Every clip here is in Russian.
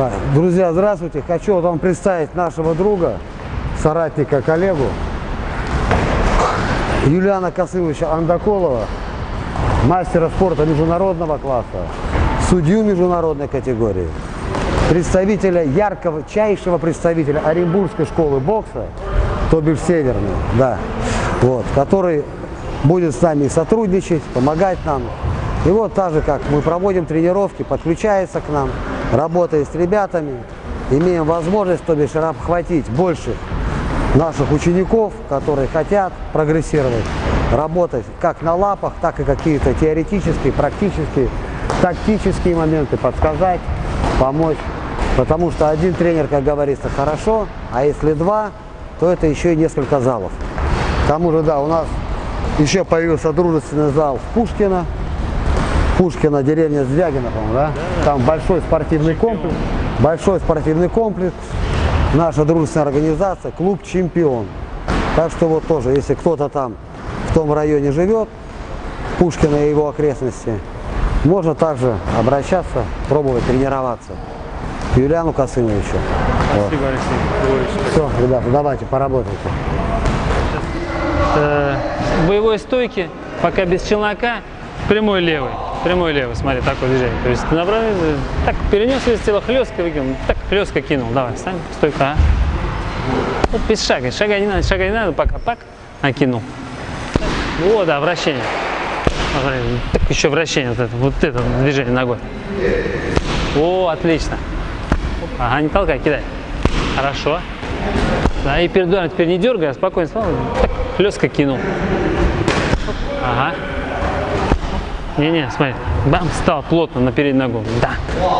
Так, друзья, здравствуйте. Хочу вам представить нашего друга, соратника, коллегу Юлиана Косымовича Андаколова, мастера спорта международного класса, судью международной категории, представителя, яркого, чайшего представителя Оренбургской школы бокса, то бишь Северный, да, вот, который будет с нами сотрудничать, помогать нам. И вот так же, как мы проводим тренировки, подключается к нам, работая с ребятами, имеем возможность, то бишь, обхватить больше наших учеников, которые хотят прогрессировать, работать как на лапах, так и какие-то теоретические, практические, тактические моменты подсказать, помочь. Потому что один тренер, как говорится, хорошо, а если два, то это еще и несколько залов. К тому же, да, у нас еще появился дружественный зал в Пушкино. Пушкина, деревня Звягина, по-моему, да? Там большой спортивный комплекс. Большой спортивный комплекс. Наша дружественная организация, клуб «Чемпион». Так что вот тоже, если кто-то там в том районе живет, Пушкина и его окрестности, можно также обращаться, пробовать тренироваться. К Юлиану Косымовичу. Спасибо, Алексей Григорьевич. Все, ребята, давайте, поработайте. Э, боевой стойки, пока без челнока, прямой левый. Прямой левый, смотри, такое движение. То есть ты направил, так перенес вес тела, хлестко выкинул, так хлестко кинул. Давай, встань, стойка. А. Вот без шага, шага не надо, шага не надо, пока, пак, накинул. Вот, да, вращение. Так еще вращение, вот это, вот это движение ногой. О, отлично. Ага, не толкай, кидай. Хорошо. Да, и перед ударом теперь не дергай, а спокойно так, хлестко кинул. Ага. Не-не, смотри. Бам, встал плотно на переднюю ногу. Да.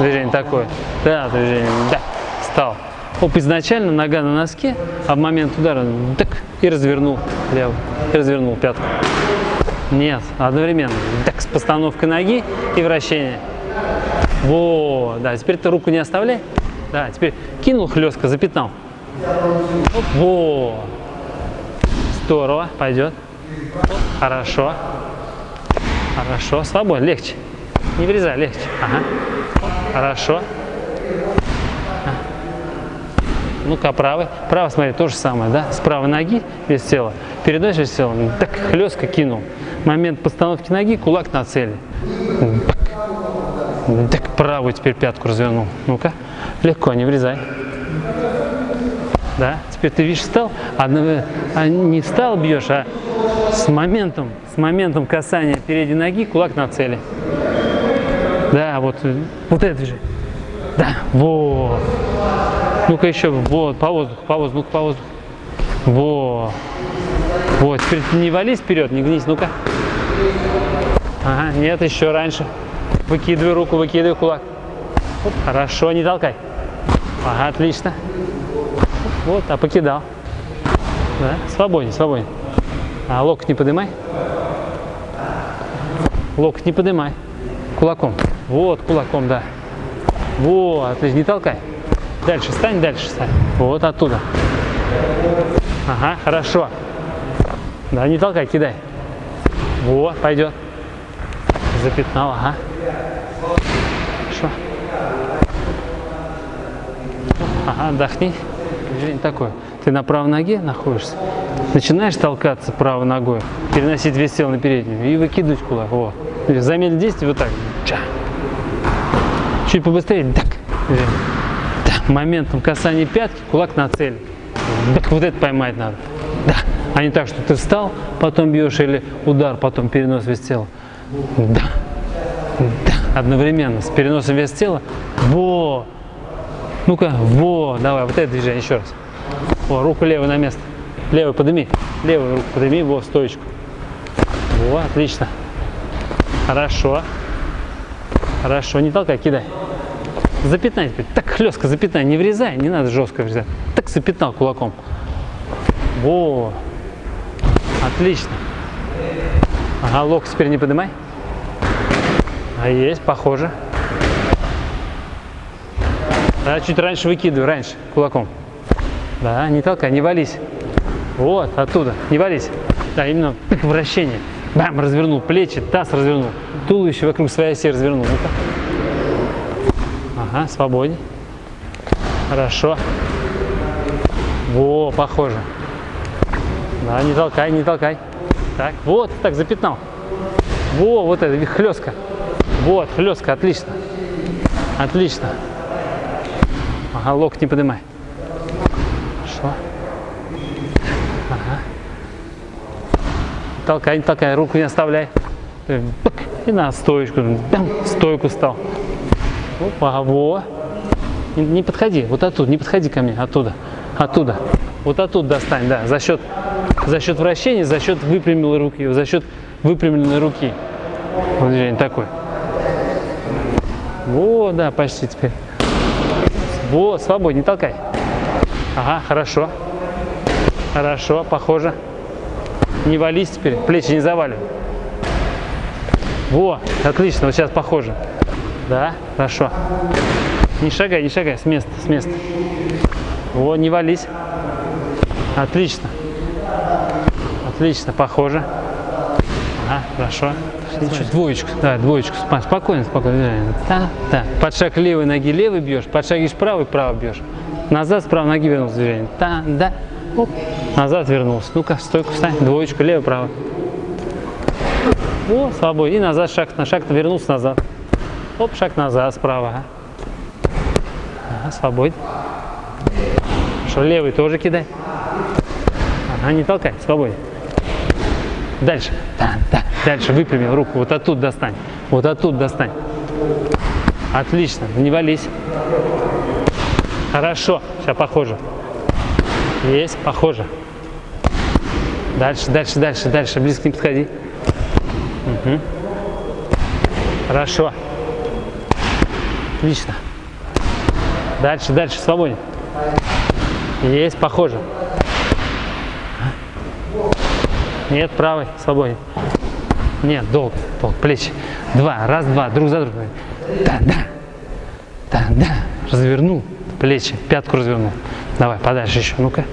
Движение такое. Да, движение. Да. Встал. Оп, изначально нога на носке, а в момент удара так и развернул левый. И развернул пятку. Нет, одновременно. Так, с постановкой ноги и вращение. Во, да, теперь ты руку не оставляй. Да, теперь кинул хлестко, запятнал. Оп, во. Здорово, пойдет. Хорошо. Хорошо, свободно, легче. Не врезай, легче. Ага. Хорошо. Ну-ка, правый. Правый, смотри, то же самое, да? С правой ноги без тела. Передача без тела. Так, хлестко кинул. Момент постановки ноги, кулак на цели. Так, правую теперь пятку развернул. Ну-ка, легко, не врезай. Да, теперь ты видишь, встал, а не встал бьешь, а с моментом, с моментом касания передней ноги кулак на цели. Да, вот, вот это же. Да, вот. Ну-ка еще, вот, по воздуху, по воздуху, по воздуху. Вот. Вот, теперь не вались вперед, не гнись, ну-ка. Ага, нет, еще раньше. Выкидывай руку, выкидывай кулак. Хорошо, не толкай. Ага, отлично. Вот, а покидал. Да, свободнее, свободнее. А локоть не поднимай. Локоть не поднимай. Кулаком. Вот, кулаком, да. Вот, отлично, не толкай. Дальше стань, дальше стань. Вот оттуда. Ага, хорошо. Да, не толкай, кидай. Вот, пойдет. Запятнал, ага. Хорошо. Ага, отдохни. Движение такое. Ты на правой ноге находишься, начинаешь толкаться правой ногой, переносить вес тела на переднюю и выкидывать кулак. Вот. Замедлить действие вот так. Ча. Чуть побыстрее. Так. Так. Моментом касания пятки, кулак на цель. Так вот это поймать надо. Да. А не так, что ты встал, потом бьешь, или удар, потом перенос вес тела. Да. Да. Одновременно с переносом вес тела. Во. Ну-ка, во. Давай, вот это движение еще раз. О, руку левую на место. Левую подними. Левую руку подними, во, стоечку. Во, отлично. Хорошо. Хорошо, не толкай, кидай. Запятнай теперь. Так хлестко запятнай, не врезай, не надо жестко врезать. Так запятнал кулаком. Во. Отлично. Ага, локоть теперь не поднимай. А есть, похоже. Да, чуть раньше выкидывай, раньше, кулаком. Да, не толкай, не вались. Вот, оттуда, не вались. Да, именно вращение. Бам, развернул плечи, таз развернул. Туловище вокруг своей оси развернул. ну. Ага, свободней. Хорошо. Во, похоже. Да, не толкай, не толкай. Так, вот, так, запятнал. Во, вот это, хлестка. Вот, хлестка, отлично. Отлично. Ага, локоть не поднимай. Хорошо. Ага. Толкай, не толкай, руку не оставляй. Э, И на стоечку. Бям, Стойку стал. Опа, во. Не, не подходи, вот оттуда, не подходи ко мне, оттуда, оттуда. Вот оттуда достань, да, за счет, за счет вращения, за счет выпрямленной руки, за счет выпрямленной руки. Вот движение такое. Во, да, почти теперь. Во, свободнее, толкай. Ага, хорошо. Хорошо, похоже. Не вались теперь, плечи не заваливай. Во, отлично, вот сейчас похоже. Да, хорошо. Не шагай, не шагай, с места, с места. Во, не вались. Отлично. Отлично, похоже. Ага, хорошо. Чуть двоечку, да, двоечку. Спокойно, спокойно. Да, да. Под шаг левой ноги левый бьешь, под шаг ешь правый, право бьешь. Назад с правой ноги вернулся движение. Да, да. Оп. Назад вернулся. Ну-ка, стойку встань. Двоечку, левый, правый. О, свободно. И назад шаг на шаг вернулся назад. Оп, шаг назад справа. Ага, свободно. Хорошо, левый тоже кидай. Ага, не толкай, свободно. Дальше. Да, да. Дальше выпрямил руку. Вот оттуда достань. Вот оттуда достань. Отлично. Не вались. Хорошо. Сейчас похоже. Есть, похоже. Дальше, дальше, дальше, дальше. Близко не подходи. Мгм. Хорошо. Отлично. Дальше, дальше, свободен. Есть, похоже. Нет, правый, свободен. Нет, долго, долго, плечи. Два, раз, два, друг за другом. Да, да, да, да. Развернул плечи, пятку развернул. Давай, подальше еще, ну-ка.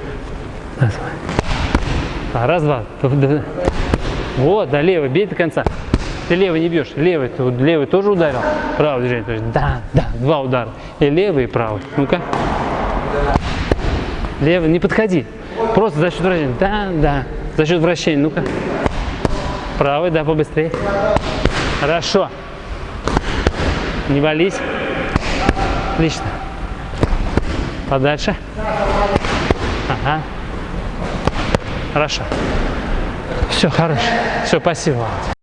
А, раз, два. Вот, да, левый, бей до конца. Ты левый не бьешь, левый, ты левый тоже ударил, правый движение, то есть да, да, два удара. И левый, и правый. Ну-ка. Левый, не подходи. Просто за счет вращения. Да, да. За счет вращения. Ну-ка. Правый, да, побыстрее. Хорошо. Не вались. Отлично. Подальше. Ага. Хорошо. Все, хорошо. Все, спасибо.